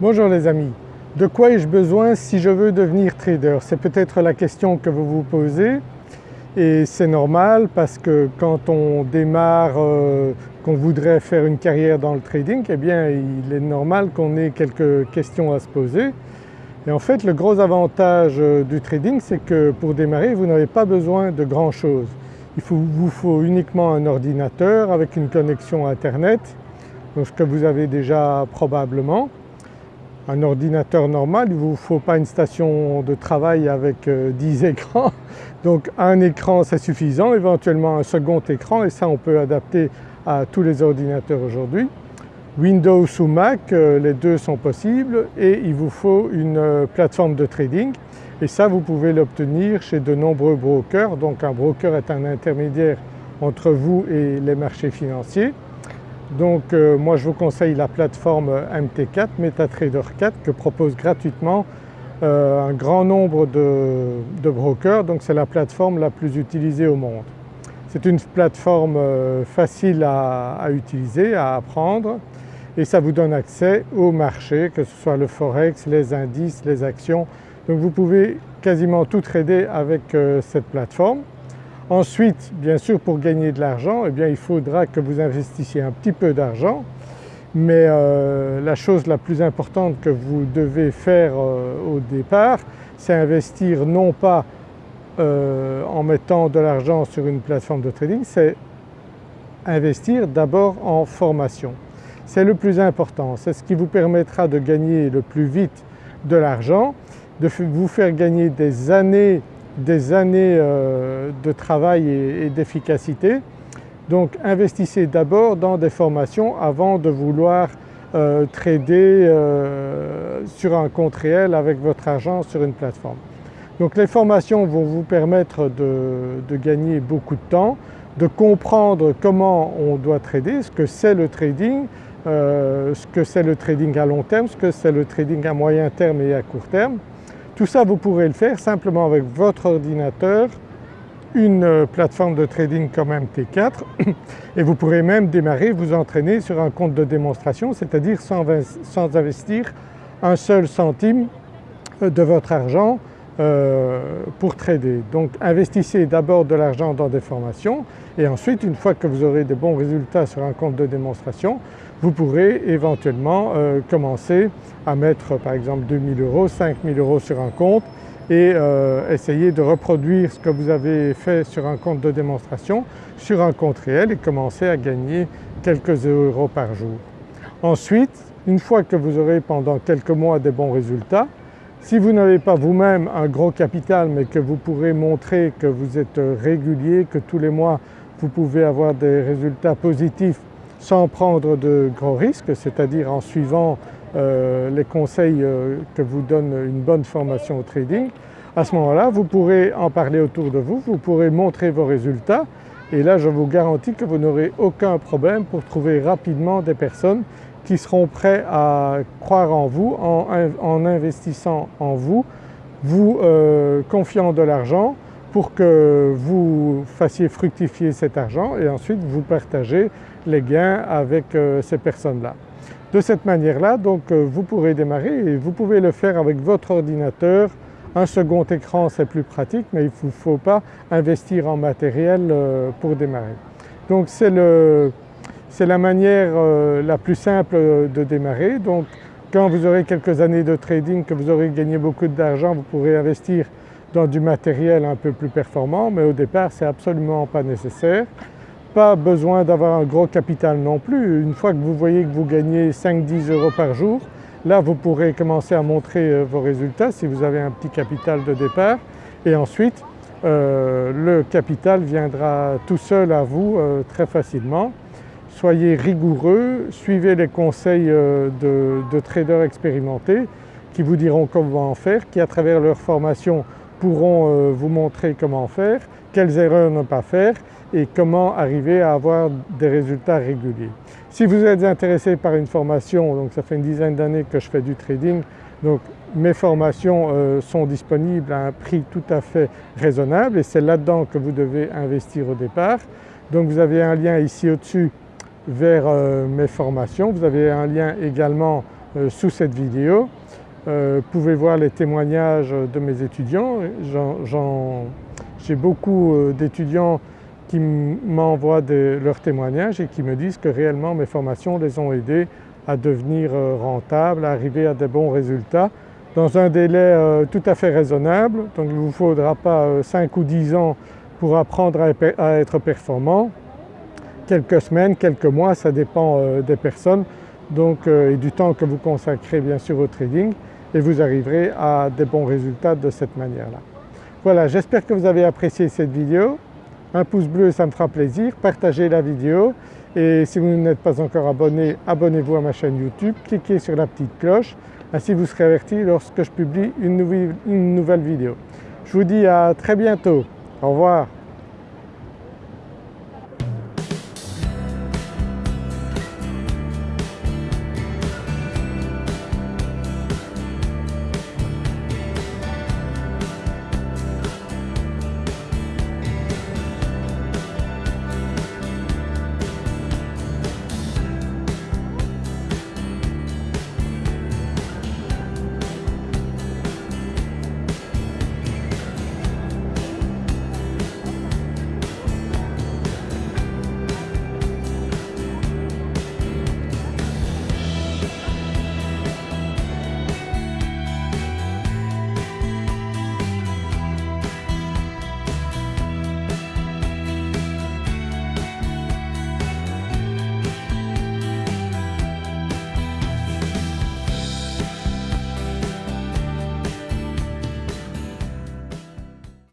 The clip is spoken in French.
Bonjour les amis, de quoi ai-je besoin si je veux devenir trader? C'est peut-être la question que vous vous posez et c'est normal parce que quand on démarre, euh, qu'on voudrait faire une carrière dans le trading, eh bien il est normal qu'on ait quelques questions à se poser. Et en fait le gros avantage euh, du trading c'est que pour démarrer vous n'avez pas besoin de grand chose. Il vous faut uniquement un ordinateur avec une connexion internet, donc ce que vous avez déjà probablement. Un ordinateur normal, il ne vous faut pas une station de travail avec 10 euh, écrans, donc un écran c'est suffisant, éventuellement un second écran et ça on peut adapter à tous les ordinateurs aujourd'hui. Windows ou Mac, euh, les deux sont possibles et il vous faut une euh, plateforme de trading et ça vous pouvez l'obtenir chez de nombreux brokers. Donc un broker est un intermédiaire entre vous et les marchés financiers. Donc euh, moi je vous conseille la plateforme MT4, MetaTrader 4 que propose gratuitement euh, un grand nombre de, brokers, donc c'est la plateforme la plus utilisée au monde. C'est une plateforme euh, facile à, utiliser, à apprendre et ça vous donne accès au marché, que ce soit le forex, les indices, les actions. Donc vous pouvez quasiment tout trader avec euh, cette plateforme. Ensuite bien sûr pour gagner de l'argent eh il faudra que vous investissiez un petit peu d'argent mais euh, la chose la plus importante que vous devez faire euh, au départ c'est investir non pas euh, en mettant de l'argent sur une plateforme de trading, c'est investir d'abord en formation. C'est le plus important, c'est ce qui vous permettra de gagner le plus vite de l'argent, de vous faire gagner des années, des années de travail et d'efficacité donc investissez d'abord dans des formations avant de vouloir euh, trader euh, sur un compte réel avec votre argent sur une plateforme. Donc les formations vont vous permettre de, gagner beaucoup de temps, de comprendre comment on doit trader, ce que c'est le trading, euh, ce que c'est le trading à long terme, ce que c'est le trading à moyen terme et à court terme. Tout ça vous pourrez le faire simplement avec votre ordinateur une euh, plateforme de trading comme MT4 et vous pourrez même démarrer, vous entraîner sur un compte de démonstration, c'est-à-dire sans, investir un seul centime euh, de votre argent euh, pour trader. Donc investissez d'abord de l'argent dans des formations et ensuite une fois que vous aurez des bons résultats sur un compte de démonstration, vous pourrez éventuellement commencer à mettre par exemple 2000 euros, 5000 euros sur un compte et euh, essayer de reproduire ce que vous avez fait sur un compte de démonstration sur un compte réel et commencer à gagner quelques euros par jour. Ensuite, une fois que vous aurez pendant quelques mois des bons résultats, si vous n'avez pas vous-même un gros capital mais que vous pourrez montrer que vous êtes régulier, que tous les mois vous pouvez avoir des résultats positifs sans prendre de gros risques, c'est-à-dire en suivant euh, les conseils euh, que vous donne une bonne formation au trading, à ce moment-là vous pourrez en parler autour de vous, vous pourrez montrer vos résultats. Et là je vous garantis que vous n'aurez aucun problème pour trouver rapidement des personnes qui seront prêts à croire en vous en, investissant en vous, vous euh, confiant de l'argent pour que vous fassiez fructifier cet argent et ensuite vous partagez les gains avec ces personnes-là. De cette manière-là donc euh, vous pourrez démarrer et vous pouvez le faire avec votre ordinateur. Un second écran c'est plus pratique mais il ne faut pas investir en matériel euh, pour démarrer. Donc c'est la manière euh, la plus simple de démarrer. Donc quand vous aurez quelques années de trading, que vous aurez gagné beaucoup d'argent, vous pourrez investir dans du matériel un peu plus performant mais au départ c'est absolument pas nécessaire pas besoin d'avoir un gros capital non plus. Une fois que vous voyez que vous gagnez 5-10 euros par jour, là vous pourrez commencer à montrer euh, vos résultats si vous avez un petit capital de départ et ensuite euh, le capital viendra tout seul à vous euh, très facilement. Soyez rigoureux, suivez les conseils de, traders expérimentés qui vous diront comment faire, qui à travers leur formation pourront vous montrer comment faire, quelles erreurs ne pas faire et comment arriver à avoir des résultats réguliers. Si vous êtes intéressé par une formation, donc ça fait une dizaine d'années que je fais du trading, donc mes formations euh, sont disponibles à un prix tout à fait raisonnable et c'est là-dedans que vous devez investir au départ. Donc vous avez un lien ici au-dessus vers euh, mes formations, vous avez un lien également sous cette vidéo. Vous pouvez voir les témoignages de mes étudiants. J'ai beaucoup d'étudiants qui m'envoient leurs témoignages et qui me disent que réellement mes formations les ont aidés à devenir rentables, à arriver à des bons résultats dans un délai euh, tout à fait raisonnable. Donc il ne vous faudra pas 5 euh, ou 10 ans pour apprendre à être performant. Quelques semaines, quelques mois, ça dépend euh, des personnes donc, et du temps que vous consacrez bien sûr au trading et vous arriverez à des bons résultats de cette manière-là. Voilà, j'espère que vous avez apprécié cette vidéo. Un pouce bleu ça me fera plaisir, partagez la vidéo et si vous n'êtes pas encore abonné, abonnez-vous à ma chaîne YouTube, cliquez sur la petite cloche ainsi vous serez averti lorsque je publie une nouvelle, vidéo. Je vous dis à très bientôt. Au revoir.